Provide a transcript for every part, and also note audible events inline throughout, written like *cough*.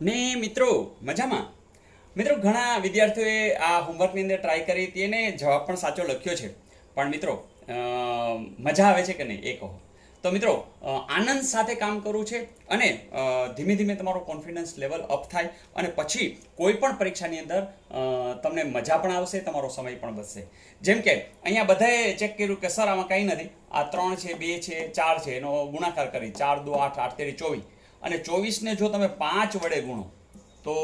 ને મિત્રો, મજામાં? મિત્રો, ઘણા વિદ્યાર્થીઓએ આ હોમવર્કની અંદર ટ્રાય કરી હતી અને જવાબ પણ સાચો લખ્યો છે. પણ મિત્રો મજા આવે છે કે નહીં, એ કહો. તો મિત્રો આનંદ સાથે કામ કરવું છે અને ધીમે ધીમે તમારો કોન્ફિડન્સ લેવલ અપ થાય અને પછી કોઈ પણ પરીક્ષાની અંદર તમને મજા પણ આવશે, તમારો સમય પણ બચશે. જેમ કે, અહીંયા બધાએ ચેક કર્યું કે સર, આમાં કંઈ નથી. આ ત્રણ છે, બે છે, ચાર છે, એનો ગુણાકાર કરી. ચાર, દો, આઠ આઠ, તેરી, ચોવીસ. અને ચોવીસને જો તમે પાંચ વડે ગુણો, તો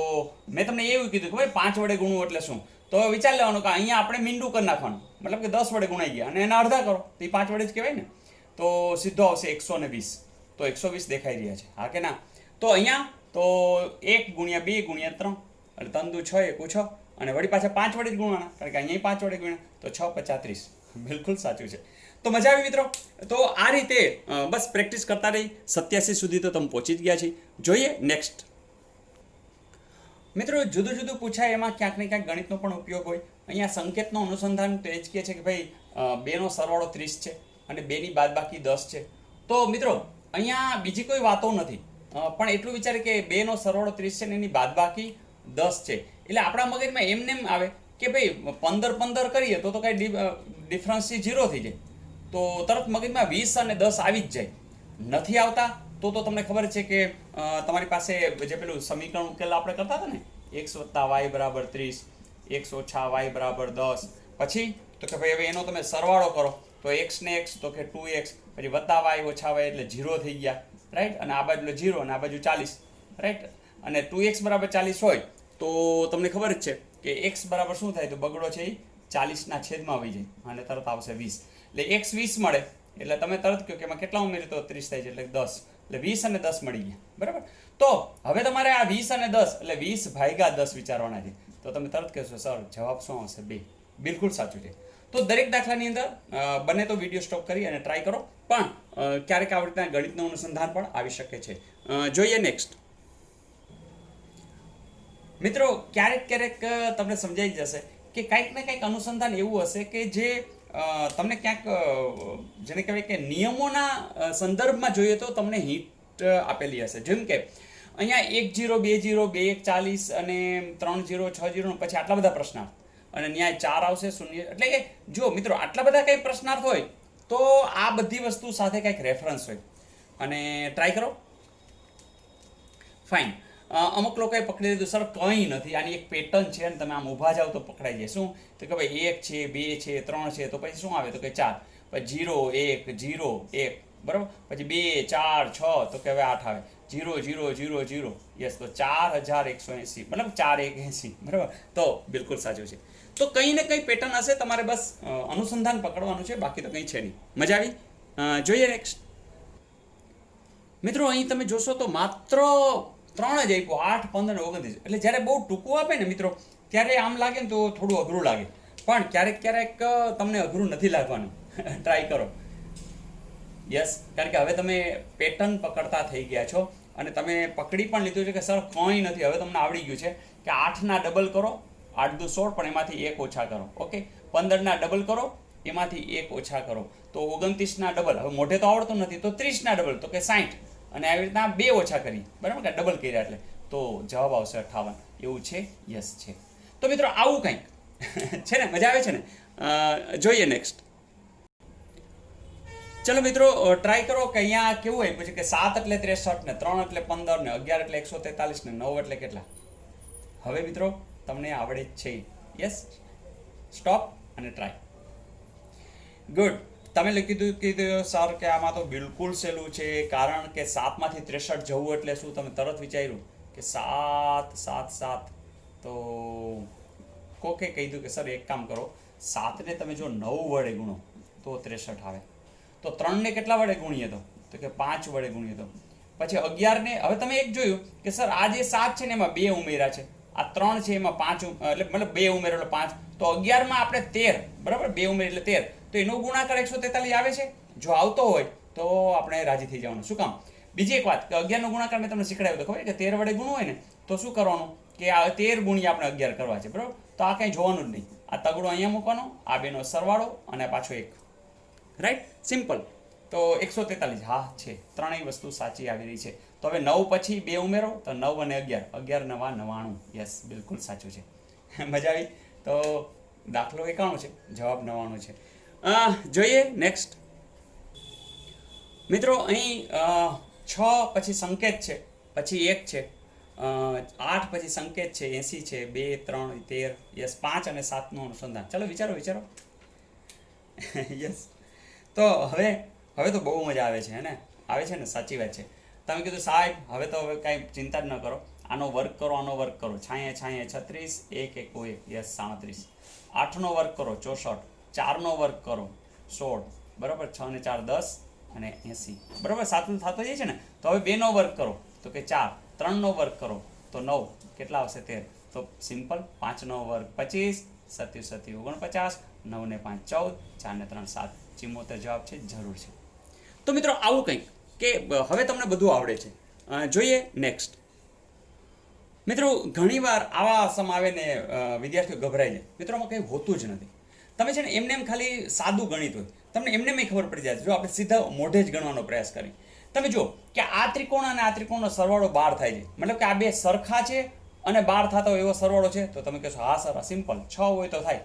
મેં તમને એવું કીધું કે ભાઈ પાંચ વડે ગુણવું એટલે શું? તો વિચાર લેવાનું કે અહીંયા આપણે મીંડું કરી નાખવાનું. મતલબ કે દસ વડે ગુણાઈ ગયા અને એના અડધા કરો. તો એ પાંચ વડે જ કહેવાય ને. તો સીધો આવશે એકસો વીસ. તો એકસો વીસ દેખાઈ રહ્યા છે. હા કે ના? તો અહીંયા, તો એક ગુણ્યા બે ગુણ્યા ત્રણ, એટલે તંદુ છ, એકું છ, અને વળી પાછા પાંચ વડે જ ગુણવાના. કારણ કે અહીંયા પાંચ વડે ગુણ્યા. તો છ પચાત્રીસ બિલકુલ સાચું છે. તો મજા આવી મિત્રો? તો આ રીતે બસ પ્રેક્ટિસ કરતા રહી. સત્યાસી સુધી તો તમે પહોંચી જ ગયા છે જોઈએ નેક્સ્ટ. મિત્રો, જુદું જુદું પૂછાય, એમાં ક્યાંક ને ક્યાંક ગણિતનો પણ ઉપયોગ હોય. અહીંયા સંકેતનો અનુસંધાન તો જ કહે છે કે ભાઈ બેનો સરવાળો ત્રીસ છે અને બેની બાદબાકી દસ છે. તો મિત્રો, અહીંયા બીજી કોઈ વાતો નથી. પણ એટલું વિચારે કે બેનો સરવાળો ત્રીસ છે ને એની બાદબાકી દસ છે. એટલે આપણા મગજમાં એમને એમ આવે કે ભાઈ, પંદર પંદર કરીએ તો તો કાંઈ ડિફરન્સ ઝીરો થઈ જાય. તો તરત મગજમાં વીસ અને દસ આવી જ જાય. નથી આવતા, તો તો તમને ખબર છે કે તમારી પાસે જે પેલું સમીકરણ ઉકેલ આપણે કરતા હતા ને એક્સ વત્તા વાય બરાબર ત્રીસ એક્સ ઓછા વાય બરાબર દસ, પછી તો કે ભાઈ હવે એનો તમે સરવાળો કરો, તો એક્સ ને એક્સ, તો કે ટુ એક્સ, પછી વત્તા વાય ઓછા વાય એટલે ઝીરો થઈ ગયા રાઈટ અને આ બાજુ ઝીરો અને આ બાજુ ચાલીસ રાઈટ અને ટુ એક્સ બરાબર ચાલીસ હોય, તો તમને ખબર જ છે કે એક્સ બરાબર શું થાય? તો બગડો છે એ ચાલીસના છેદમાં આવી જાય, અને તરત આવશે વીસ. એટલે એક્સ વીસ મળે. એટલે તમે તરત કહો કે એમાં કેટલા ઉમેરી તો ત્રીસ થાય છે, એટલે દસ. એટલે વીસ અને દસ મળી ગયા. બરાબર? તો હવે તમારે આ વીસ અને દસ, એટલે વીસ ભાગ્યા દસ વિચારવાના છે. તો તમે તરત કહેશો, સર, જવાબ શું આવશે? બે. બિલકુલ સાચું છે. તો દરેક દાખલાની અંદર બને તો વીડિયો સ્ટોપ કરી અને ટ્રાય કરો. પણ ક્યારેક આવી રીતના ગણિતનું અનુસંધાન પણ આવી શકે છે. જોઈએ નેક્સ્ટ મિત્રો, ક્યારેક ક્યારેક તમને સમજાઈ જશે કે કંઈક ને કંઈક અનુસંધાન એવું હશે કે જે તમને ક્યાંક જેને કહેવાય કે નિયમોના સંદર્ભમાં જોઈએ તો તમને હિટ આપેલી હશે. જેમ કે, અહીંયા એક જીરો, બે જીરો, બે એક ચાલીસ અને ત્રણ જીરો, છ જીરો પછી આટલા બધા પ્રશ્નાર્થ. અને ન્યાય ચાર આવશે, શૂન્ય, એટલે કે જો મિત્રો, આટલા બધા કંઈ પ્રશ્નાર્થ હોય, તો આ બધી વસ્તુ સાથે કંઈક રેફરન્સ હોય. અને ટ્રાય કરો. ફાઇન અમુક લોકોએ પકડી લીધું સર, કંઈ નથી. આની એક પેટર્ન છે અને તમે આમ ઊભા જાઓ તો પકડાઈ જાય. શું? તો કે, ભાઈ, એક છે, બે છે, ત્રણ છે. તો પછી શું આવે? તો કે, ચાર. પછી, જીરો, એક જીરો, એક. બરાબર? પછી, બે, ચાર, છ. તો કે, હવે આઠ આવે. Zero zero zero zero. Yes તો ચાર હજાર એકસો એંસી મતલબ ચાર એક એંસી બરાબર? તો બિલકુલ સાચું છે. તો કંઈ ને કંઈ પેટર્ન હશે. તમારે બસ અનુસંધાન પકડવાનું છે. બાકી તો કંઈ છે નહીં. મજા આવી? જોઈએ નેક્સ્ટ મિત્રો, અહીં તમે જોશો તો માત્ર ત્રણ જ આપ્યું, આઠ, પંદર, ઓગણત્રીસ. એટલે જ્યારે બહુ ટૂંકું આપે ને મિત્રો, ત્યારે આમ લાગે ને તો થોડું અઘરું લાગે. પણ ક્યારેક ક્યારેક તમને અઘરું નથી લાગવાનું. *laughs* ટ્રાય કરો. યસ કારણ કે હવે તમે પેટર્ન પકડતા થઈ ગયા છો અને તમે પકડી પણ લીધું છે કે સર, કંઈ નથી. હવે તમને આવડી ગયું છે કે આઠના ડબલ કરો, આઠ દુ સોળ, પણ એમાંથી એક ઓછા કરો. ઓકે પંદરના ડબલ કરો, એમાંથી એક ઓછા કરો. તો ઓગણત્રીસના ડબલ હવે મોઢે તો આવડતું નથી, તો ત્રીસના ડબલ તો કે સાઠ અને આવી રીતના બે ઓછા કરી. બરાબર કે ડબલ કર્યા એટલે. તો જવાબ આવશે અઠાવન. એવું છે? યસ છે. તો મિત્રો આવું કંઈક. *laughs* છે ને? મજા આવે છે ને? જોઈએ નેક્સ્ટ ચલો મિત્રો ટ્રાય કરો કે અહીંયા કેવું હોય. પછી કે સાત એટલે ત્રેસઠ ને ત્રણ એટલે પંદર ને અગિયાર એટલે એકસો તેતાલીસ ને નવ એટલે કેટલા? હવે મિત્રો, તમને આવડે જ છે. યસ સ્ટોપ અને ટ્રાય ગુડ તમે દીધું કીધું સર કે આમાં તો બિલકુલ સહેલું છે, કારણ કે સાતમાંથી ત્રેસઠ જવું એટલે શું તમે તરત વિચાર્યું કે સાત સાત સાત? તો કોકે કહી દીધું કે સર, એક કામ કરો, સાતને તમે જો નવ વડે ગુણો, તો ત્રેસઠ આવે. તો ત્રણને કેટલા વડે ગુણીએ તો? તો કે પાંચ વડે ગુણીએ તો. પછી અગિયારને, હવે તમે એક જોયું કે સર, આ જે સાત છે ને એમાં બે ઉમેરા છે. આ ત્રણ છે એમાં પાંચ એટલે મતલબ બે ઉમેરો એટલે પાંચ. તો અગિયારમાં આપણે તેર, બરાબર? બે ઉમેર એટલે તેર. તો એનો ગુણાકાર એકસો તેતાલીસ આવે છે? જો આવતો હોય, તો આપણે રાજી થઈ જવાનું. શું કામ? બીજી એક વાત, કે અગિયારનો ગુણાકાર મેં તમને શીખડાવ્યો તો ખબર કે તેર વડે ગુણ હોય ને, તો શું કરવાનું? કે આ તેર ગુણ્યા આપણે અગિયાર કરવા છે, બરાબર? તો આ કંઈ જોવાનું જ નહીં. આ તગડો અહીંયા મૂકવાનો, આ બેનો સરવાળો અને પાછો એક. રાઈટ સિમ્પલ તો એકસો તેતાલીસ. હા, છે. ત્રણેય વસ્તુ સાચી આવી રહી છે. તો હવે નવ પછી બે ઉમેરો, તો નવ અને અગિયાર. અગિયાર, નવા, નવાણું. યસ બિલકુલ સાચું છે. *laughs* મજા આવી? તો દાખલો એકાણું છે. જવાબ નવાણું છે. જોઈએ નેક્સ્ટ મિત્રો, અહીં છ પછી સંકેત છે, પછી એક છે આઠ પછી સંકેત છે, એસી છે, બે, ત્રણ, તેર, યસ, પાંચ અને સાતનું અનુસંધાન. ચલો, વિચારો વિચારો. *laughs* યસ તો હવે હવે તો બહુ મજા આવે છે હે ને આવે છે ને? સાચી વાત છે. તમે કીધું, સાહેબ, હવે તો હવે કાંઈ ચિંતા જ ન કરો. આનો વર્ક કરો, આનો વર્ક કરો. છાંયે છાંયે, છત્રીસ, એક એક એક. યસ સાડત્રીસ. આઠનો વર્ક કરો, ચોસઠ. ચારનો વર્ક કરો. સોળ. બરાબર? છ ને ચાર દસ અને એંસી. બરાબર? સાતનું થતો જાય છે ને? તો હવે બેનો વર્ક કરો. તો કે ચાર. ત્રણનો વર્ક કરો. તો નવ. કેટલા આવશે? તેર. તો સિમ્પલ. પાંચનો વર્ગ પચીસ. સત્યુ સત્યુ ઓગણપચાસ. નવ ને પાંચ ચૌદ. ચાર ને ત્રણ સાત. ચિમોતેર જવાબ છે. જરૂર છે. તો મિત્રો, આવું કંઈક કે હવે તમને બધું આવડે છે. જોઈએ નેક્સ્ટ મિત્રો, ઘણીવાર આવા સમ આવે ને વિદ્યાર્થીઓ ગભરાઈ જાય મિત્રોમાં કંઈ હોતું જ નથી. તમે છે ને એમને એમ ખાલી સાદું ગણિત હોય. તમને એમને એમ ખબર પડી જાય. જો આપણે સીધા મોઢે જ ગણવાનો પ્રયાસ કરીએ તમે જુઓ કે આ ત્રિકોણ અને આ ત્રિકોણનો સરવાળો બાર થાય છે. મતલબ કે આ બે સરખા છે અને બાર થતા હોય એવો સરવાળો છે. તો તમે કહેશો, હા, સર સિમ્પલ છ હોય તો થાય.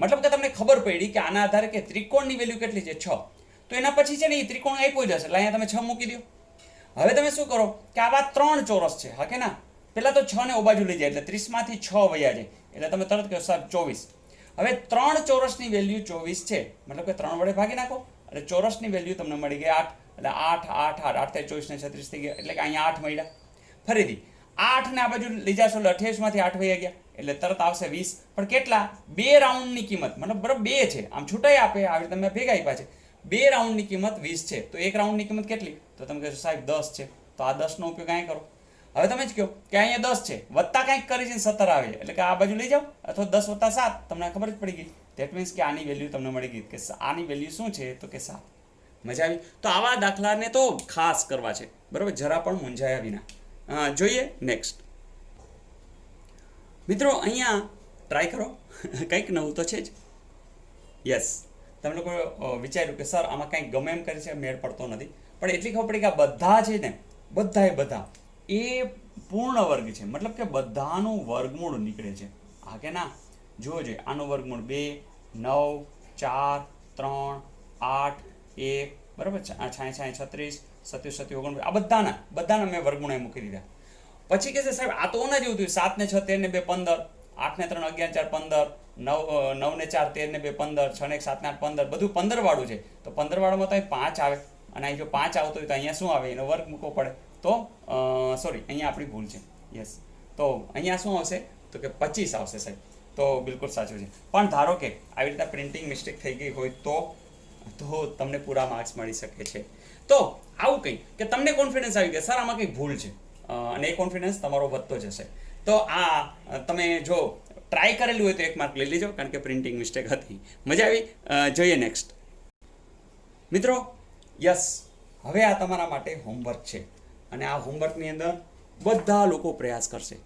મતલબ કે તમને ખબર પડી કે આના આધારે કે ત્રિકોણની વેલ્યુ કેટલી છે? છ. તો એના પછી છે ને એ ત્રિકોણ આપ્યો જ હશે એટલે અહીંયા તમે છ મૂકી દો. હવે તમે શું કરો કે આવા ત્રણ ચોરસ છે. હા કે ના? પહેલાં તો છ ને ઓબાજુ લઈ જાય. એટલે ત્રીસમાંથી છ વયા જાય. એટલે તમે તરત કહો, સાહેબ, ચોવીસ. હવે ત્રણ ચોરસની વેલ્યુ ચોવીસ છે. મતલબ કે ત્રણ વડે ભાગી નાખો. એટલે ચોરસની વેલ્યુ તમને મળી ગઈ આઠ. એટલે આઠ આઠ આઠ. આઠ ચોવીસને ચોવીસ છત્રીસ થઈ ગયા. એટલે કે અહીંયા આઠ મળ્યા. ફરીથી, આઠને આ બાજુ લઈ જશો એટલે અઠ્યાવીસમાંથી આઠ વહી ગયા. એટલે તરત આવશે વીસ. પણ કેટલા? બે રાઉન્ડની કિંમત. મતલબ બરાબર બે છે. આમ છૂટાઈ આપે, આવી રીતે તમે ભેગા આપ્યા છે. બે રાઉન્ડની કિંમત વીસ છે. તો એક રાઉન્ડની કિંમત કેટલી? તો તમે કહેશો સાહેબ દસ છે. તો આ દસનો ઉપયોગ કાંઈ કરો. હવે તમે જ કહો કે અહીંયા દસ છે. વત્તા કંઈક કરી છે સત્તર આવે છે. એટલે કે આ બાજુ લઈ જાઓ, અથવા દસ વત્તા સાત. તમને ખબર જ પડી ગઈ. ધેટ મીન્સ કે આની વેલ્યુ તમને મળી ગઈ. કે આની વેલ્યુ શું છે તો કે સાત. મજા આવી? તો આવા દાખલાને તો ખાસ કરવા છે. બરાબર? જરા પણ મૂંઝાયા વિના. જોઈએ નેક્સ્ટ મિત્રો, અહીંયા ટ્રાય કરો. *laughs* કંઈક નવું તો છે જ. યસ તમે લોકો વિચાર્યું કે સર, આમાં કંઈક ગમે એમ કરે છે, મેળ પડતો નથી. પણ એટલી ખબર પડી કે આ બધા છે ને, બધાએ બધા. એ પૂર્ણ વર્ગ છે. મતલબ કે બધાનું વર્ગમૂળ નીકળે છે. હા કે ના? જોઈએ આનું વર્ગમૂળ બે, નવ, ચાર, ત્રણ, આઠ, એક, બરાબર? છાંય છાંય, છત્રીસ, સત્યુ સત્યુ ઓગણ આ બધાના બધાના મેં વર્ગમૂળ મૂકી દીધા. પછી કે છે સાહેબ, આ તો ઓના જેવું થયું. સાત ને છ, તેર ને બે, પંદર. આઠ ને ત્રણ, અગિયાર, ચાર, પંદર. નવ નવ ને ચાર, તેર ને બે, પંદર. છ ને એક, સાત ને આઠ, પંદર. બધું પંદર વાળું છે. તો પંદર વાળામાં તો અહીં પાંચ આવે. અને અહીં જો પાંચ આવતો હોય તો અહીંયા શું આવે? એનો વર્ગ મૂકવો પડે. તો સોરી અહીંયા આપણી ભૂલ છે. યસ તો અહીંયા શું આવશે? તો કે પચીસ આવશે સાહેબ. તો બિલકુલ સાચું છે. પણ ધારો કે આવી રીતના પ્રિન્ટિંગ મિસ્ટેક થઈ ગઈ હોય તો તો તમને પૂરા માર્ક્સ મળી શકે છે. તો આવું કંઈ, કે તમને કોન્ફિડન્સ આવી ગયા. સર, આમાં કંઈક ભૂલ છે? અને એ કોન્ફિડન્સ તમારો વધતો જશે. તો આ તમે જો ટ્રાય કરેલું હોય તો એક માર્ક લઈ લેજો, કારણ કે પ્રિન્ટિંગ મિસ્ટેક હતી. મજા આવી. જોઈએ નેક્સ્ટ મિત્રો યસ હવે આ તમારા માટે હોમવર્ક છે. અને આ હોમવર્કની અંદર બધા લોકો પ્રયાસ કરશે.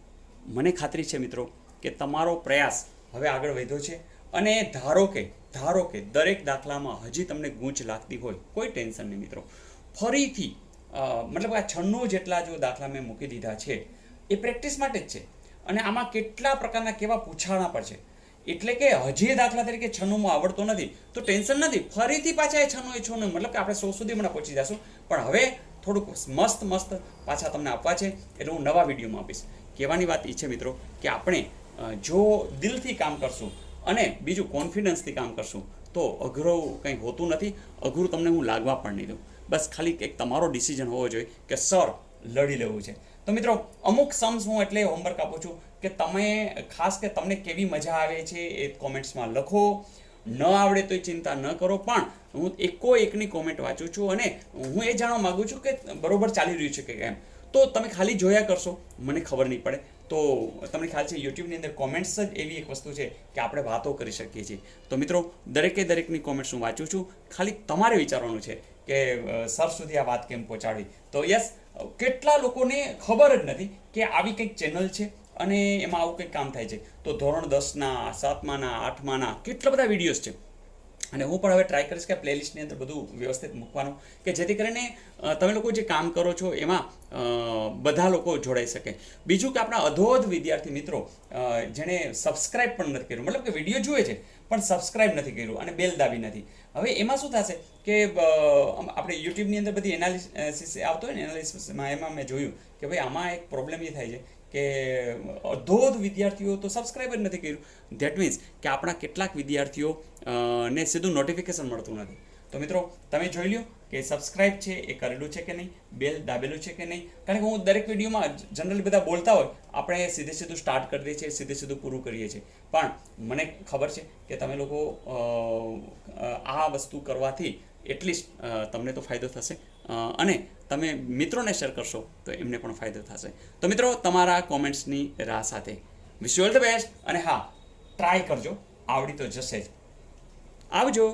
મને ખાતરી છે મિત્રો કે તમારો પ્રયાસ હવે આગળ વધ્યો છે અને ધારો કે ધારો કે દરેક દાખલામાં હજી તમને ગૂંચ લાગતી હોય, કોઈ ટેન્શન નહીં મિત્રો. ફરીથી મતલબ આ છન્નું જેટલા જો દાખલા મેં મૂકી દીધા છે, એ પ્રેક્ટિસ માટે જ છે. અને આમાં કેટલા પ્રકારના કેવા પૂછાણા પર છે. એટલે કે હજી દાખલા તરીકે છન્નુંમાં આવડતો નથી, તો ટેન્શન નથી. ફરીથી પાછા એ છન્નું, એ છનું મતલબ કે આપણે સો સુધી હમણાં પહોંચી જશું પણ હવે થોડુંક મસ્ત મસ્ત પાછા તમને આપવા છે એટલે હું નવા વિડીયોમાં આપીશ. કહેવાની વાત એ છે મિત્રો કે આપણે જો દિલથી કામ કરશું અને બીજું કોન્ફિડન્સથી કામ કરશું, તો અઘરું કંઈ હોતું નથી. અઘરું તમને હું લાગવા પણ નહીં દઉં. બસ ખાલી એક તમારો ડિસિઝન હોવો જોઈએ કે, સર, લડી લેવું છે. તો મિત્રો, અમુક સમ્સ હું એટલે હોમવર્ક આપું છું કે તમે, ખાસ કે તમને કેવી મજા આવે છે એ કોમેન્ટ્સમાં લખો. ન આવડે તો ચિંતા ન કરો, પણ હું એકો એકની કોમેન્ટ વાંચું છું અને હું એ જાણવા માગું છું કે બરોબર ચાલી રહ્યું છે કે કેમ? તો તમે ખાલી જોયા કરશો, મને ખબર નહીં પડે. તો તમને ખ્યાલ છે યુટ્યુબની અંદર કોમેન્ટ્સ જ એવી એક વસ્તુ છે કે આપણે વાતો કરી શકીએ છીએ. તો મિત્રો, દરેકે દરેકની કોમેન્ટ્સ હું વાંચું છું. ખાલી તમારે વિચારવાનું છે કે સર સુધી આ વાત કેમ પહોંચાડવી તો યસ કેટલા લોકોને ખબર જ નથી કે આવી કંઈક ચેનલ છે અને એમાં આવું કંઈક કામ થાય છે. તો ધોરણ દસના, સાતમાના, આઠમાના કેટલા બધા વિડીયોઝ છે. અને હું પણ હવે ટ્રાય કરીશ કે પ્લેલિસ્ટની અંદર બધું વ્યવસ્થિત મૂકવાનું કે જેથી કરીને તમે લોકો જે કામ કરો છો એમાં બધા લોકો જોડાઈ શકે. બીજું કે આપણા અધોધ વિદ્યાર્થી મિત્રો જેણે સબસ્ક્રાઇબ પણ નથી કર્યું, મતલબ કે વીડિયો જુએ છે પણ સબસ્ક્રાઇબ નથી કર્યું અને બેલ દાબી નથી. હવે એમાં શું થશે કે આપણે યુટ્યુબની અંદર બધી એનાલિસિસ આવતો હોય ને એનાલિસિસમાં એમાં મેં જોયું કે ભાઈ આમાં એક પ્રોબ્લેમ એ થાય છે કે અધોધ વિદ્યાર્થીઓ તો સબસ્ક્રાઇબ જ નથી કર્યું. ધેટ મીન્સ કે આપણા કેટલાક વિદ્યાર્થીઓ ને સીધું નોટિફિકેશન મળતું નથી. તો મિત્રો, તમે જોઈ લ્યો કે સબસ્ક્રાઇબ છે એ કરેલું છે કે નહીં? બેલ દાબેલું છે કે નહીં? કારણ કે હું દરેક વિડીયોમાં જનરલી બધા બોલતા હોય, આપણે સીધે સીધું સ્ટાર્ટ કરી દઈએ છીએ, સીધે સીધું પૂરું કરીએ છીએ. પણ મને ખબર છે કે તમે લોકો આ વસ્તુ કરવાથી એટલીસ્ટ તમને તો ફાયદો થશે. અને તમે મિત્રોને શેર કરશો તો એમને પણ ફાયદો થશે. તો મિત્રો, તમારા કોમેન્ટ્સની રાહ સાથે વિશ ઓલ ધ બેસ્ટ અને હા ટ્રાય કરજો. આવડી તો જશે જ. આવજો.